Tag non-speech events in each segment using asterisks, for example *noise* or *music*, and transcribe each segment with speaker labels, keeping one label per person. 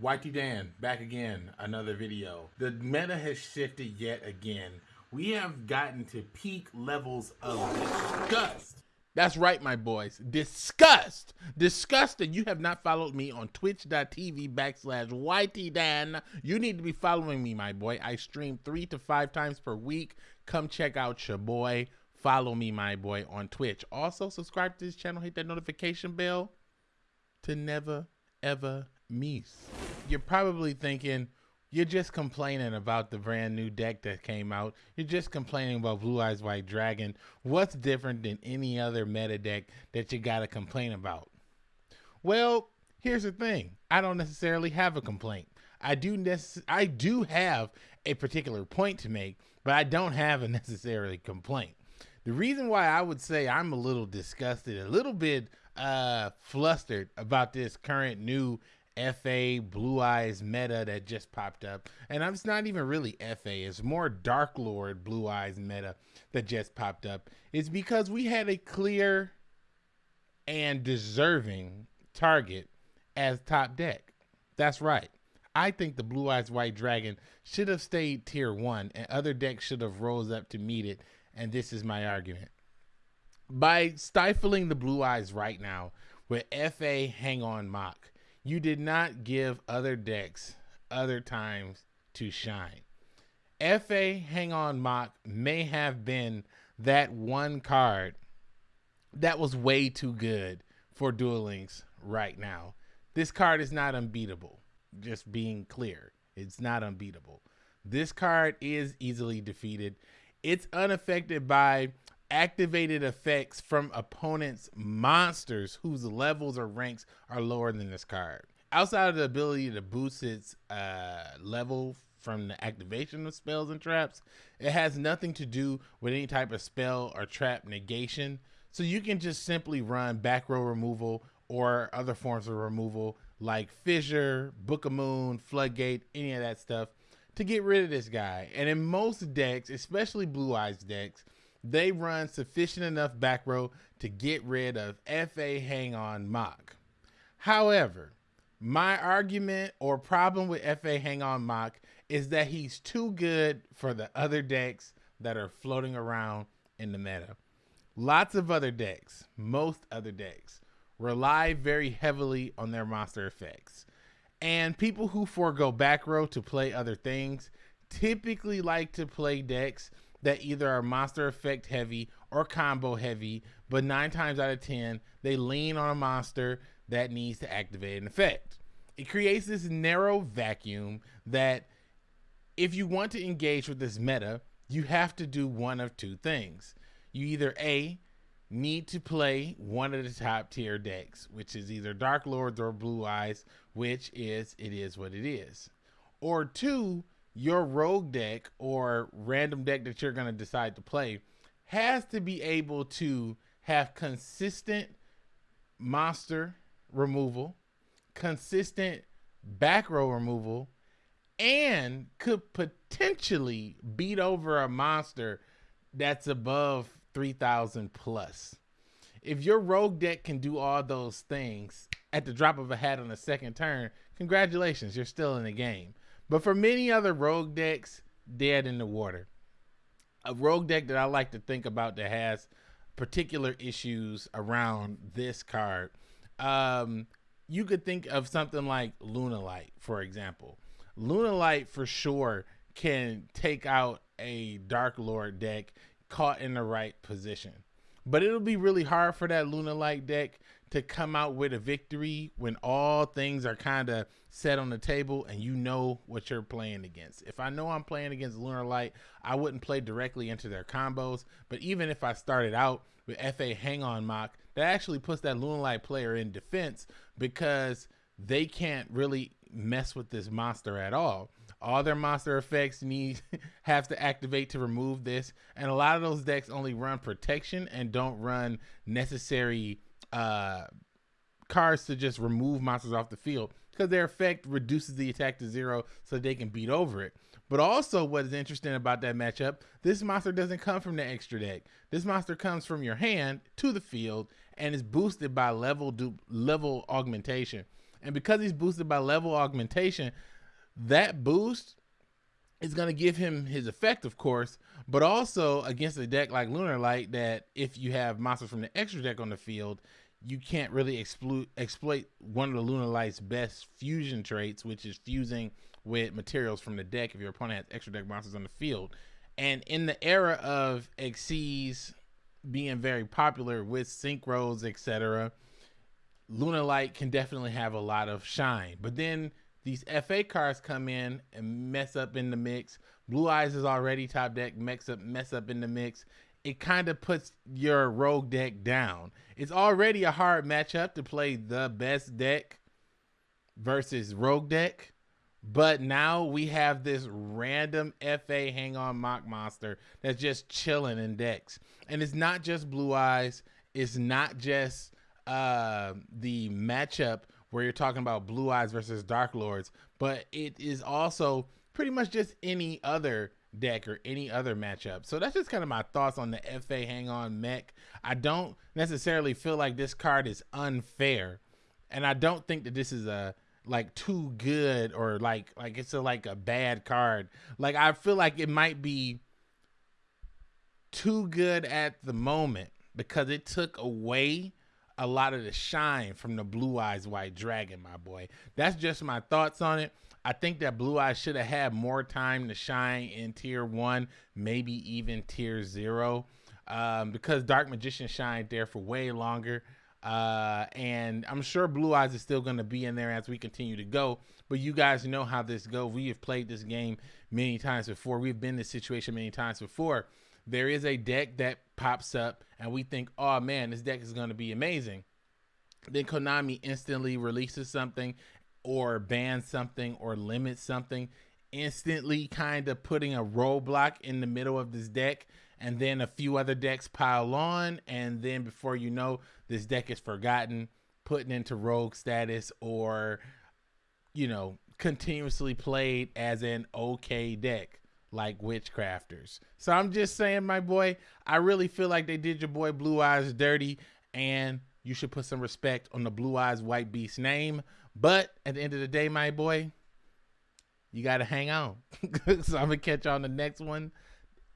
Speaker 1: YT Dan, back again, another video. The meta has shifted yet again. We have gotten to peak levels of disgust. That's right, my boys. Disgust. Disgust that you have not followed me on twitch.tv backslash YTDan. You need to be following me, my boy. I stream three to five times per week. Come check out your boy. Follow me, my boy, on Twitch. Also, subscribe to this channel. Hit that notification bell to never, ever miss you're probably thinking you're just complaining about the brand new deck that came out. You're just complaining about Blue Eyes White Dragon. What's different than any other meta deck that you got to complain about? Well, here's the thing. I don't necessarily have a complaint. I do necess- I do have a particular point to make, but I don't have a *laughs* necessarily complaint. The reason why I would say I'm a little disgusted, a little bit uh flustered about this current new FA Blue Eyes meta that just popped up. And it's not even really FA, it's more Dark Lord Blue Eyes meta that just popped up. It's because we had a clear and deserving target as top deck. That's right. I think the Blue Eyes White Dragon should have stayed tier one and other decks should have rose up to meet it. And this is my argument. By stifling the Blue Eyes right now with FA Hang On Mach, you did not give other decks other times to shine. FA Hang On Mach may have been that one card that was way too good for Duel Links right now. This card is not unbeatable. Just being clear, it's not unbeatable. This card is easily defeated. It's unaffected by activated effects from opponents' monsters whose levels or ranks are lower than this card. Outside of the ability to boost its uh, level from the activation of spells and traps, it has nothing to do with any type of spell or trap negation. So you can just simply run back row removal or other forms of removal like Fissure, Book of Moon, Floodgate, any of that stuff to get rid of this guy. And in most decks, especially Blue Eyes decks, they run sufficient enough back row to get rid of FA Hang On Mach. However, my argument or problem with FA Hang On Mach is that he's too good for the other decks that are floating around in the meta. Lots of other decks, most other decks, rely very heavily on their monster effects. And people who forego back row to play other things typically like to play decks that either are monster effect heavy or combo heavy, but nine times out of 10, they lean on a monster that needs to activate an effect. It creates this narrow vacuum that if you want to engage with this meta, you have to do one of two things. You either A, need to play one of the top tier decks, which is either Dark Lords or Blue Eyes, which is it is what it is. Or two, your rogue deck or random deck that you're going to decide to play has to be able to have consistent monster removal, consistent back row removal, and could potentially beat over a monster that's above 3000 plus. If your rogue deck can do all those things at the drop of a hat on the second turn, congratulations, you're still in the game. But for many other rogue decks, dead in the water. A rogue deck that I like to think about that has particular issues around this card. Um, you could think of something like Lunalight, for example. Lunalight for sure can take out a Dark Lord deck caught in the right position. But it'll be really hard for that Lunalight deck to come out with a victory when all things are kind of set on the table and you know what you're playing against. If I know I'm playing against Lunalight, I wouldn't play directly into their combos. But even if I started out with FA Hang On Mach, that actually puts that Lunalight player in defense because they can't really mess with this monster at all. All their monster effects need *laughs* have to activate to remove this, and a lot of those decks only run protection and don't run necessary uh, cards to just remove monsters off the field because their effect reduces the attack to zero so they can beat over it. But also, what is interesting about that matchup, this monster doesn't come from the extra deck. This monster comes from your hand to the field and is boosted by level level augmentation. And because he's boosted by level augmentation, that boost is going to give him his effect, of course, but also against a deck like Lunalight that if you have monsters from the extra deck on the field, you can't really exploit exploit one of the Lunalight's best fusion traits, which is fusing with materials from the deck if your opponent has extra deck monsters on the field. And in the era of Xyz being very popular with synchros, etc., Lunalight can definitely have a lot of shine. But then these FA cards come in and mess up in the mix. Blue Eyes is already top deck, mess up, mess up in the mix. It kind of puts your rogue deck down. It's already a hard matchup to play the best deck versus rogue deck. But now we have this random FA hang on Mach monster that's just chilling in decks. And it's not just Blue Eyes, it's not just uh, the matchup where you're talking about Blue Eyes versus Dark Lords, but it is also pretty much just any other deck or any other matchup. So that's just kind of my thoughts on the FA Hang On Mach. I don't necessarily feel like this card is unfair, and I don't think that this is a like too good or like like it's a like a bad card. Like I feel like it might be too good at the moment because it took away a lot of the shine from the Blue Eyes White Dragon, my boy. That's just my thoughts on it. I think that Blue Eyes should have had more time to shine in tier one, maybe even tier zero, um, because Dark Magician shined there for way longer. Uh, and I'm sure Blue Eyes is still going to be in there as we continue to go. But you guys know how this goes. We have played this game many times before. We've been in this situation many times before there is a deck that pops up and we think, oh man, this deck is going to be amazing. Then Konami instantly releases something or bans something or limits something, instantly kind of putting a roadblock in the middle of this deck. And then a few other decks pile on. And then before you know, this deck is forgotten, putting into rogue status, or, you know, continuously played as an okay deck like witchcrafters. So I'm just saying, my boy, I really feel like they did your boy Blue Eyes dirty, and you should put some respect on the Blue Eyes White Beast name. But at the end of the day, my boy, you got to hang on. *laughs* so I'm going to catch you on the next one.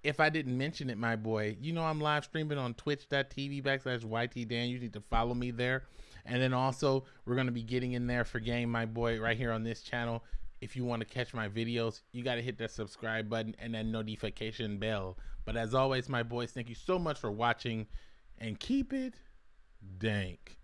Speaker 1: If I didn't mention it, my boy, you know I'm live streaming on twitch.tv backslash YT Dan. You need to follow me there. And then also, we're going to be getting in there for game, my boy, right here on this channel if you want to catch my videos, you got to hit that subscribe button and that notification bell. But as always, my boys, thank you so much for watching and keep it dank.